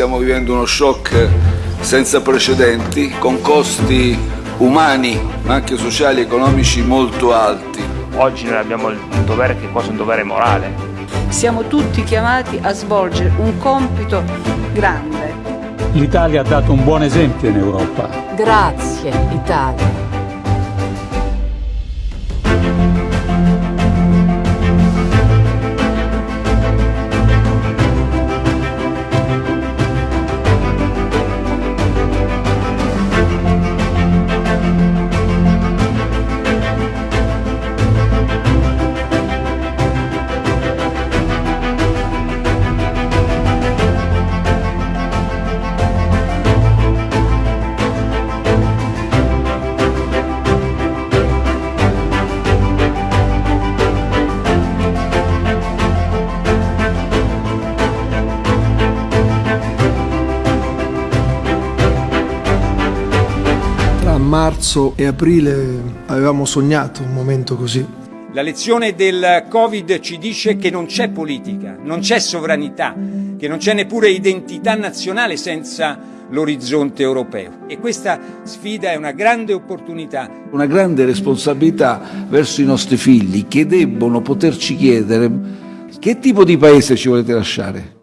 stiamo vivendo uno shock senza precedenti, con costi umani, ma anche sociali e economici molto alti. Oggi noi abbiamo il dovere che è quasi un dovere morale. Siamo tutti chiamati a svolgere un compito grande. L'Italia ha dato un buon esempio in Europa. Grazie Italia. Marzo e aprile avevamo sognato un momento così. La lezione del Covid ci dice che non c'è politica, non c'è sovranità, che non c'è neppure identità nazionale senza l'orizzonte europeo. E questa sfida è una grande opportunità. Una grande responsabilità verso i nostri figli che debbono poterci chiedere che tipo di paese ci volete lasciare.